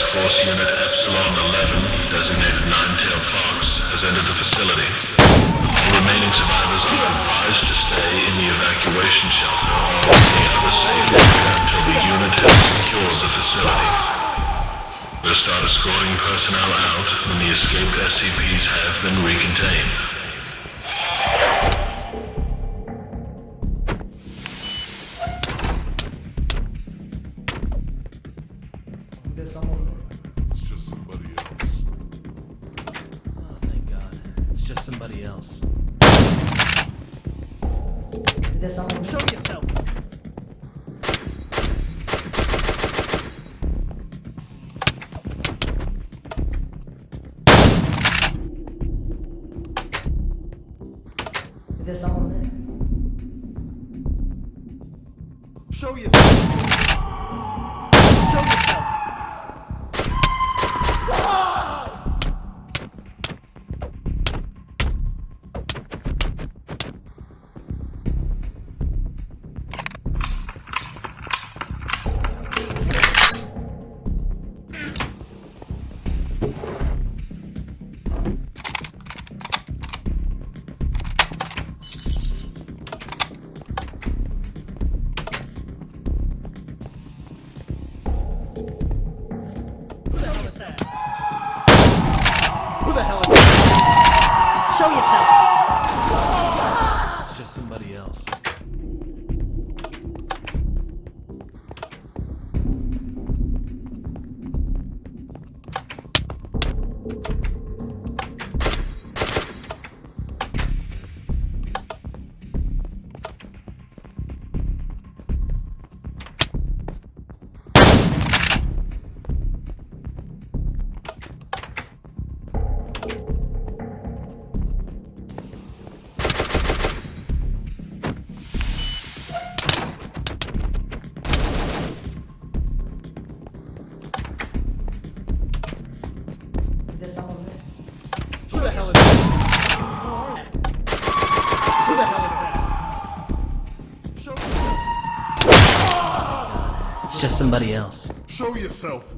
Task Force Unit Epsilon 11, designated Nine-Tailed Fox, has entered the facility. All remaining survivors are advised to stay in the evacuation shelter or any other safe area until the unit has secured the facility. We'll start escorting personnel out when the escaped SCPs have been recontained. There's someone It's just somebody else. Oh, thank God. It's just somebody else. There's someone Show yourself! There's someone there. Show yourself! Show yourself. It's just somebody else. Show yourself.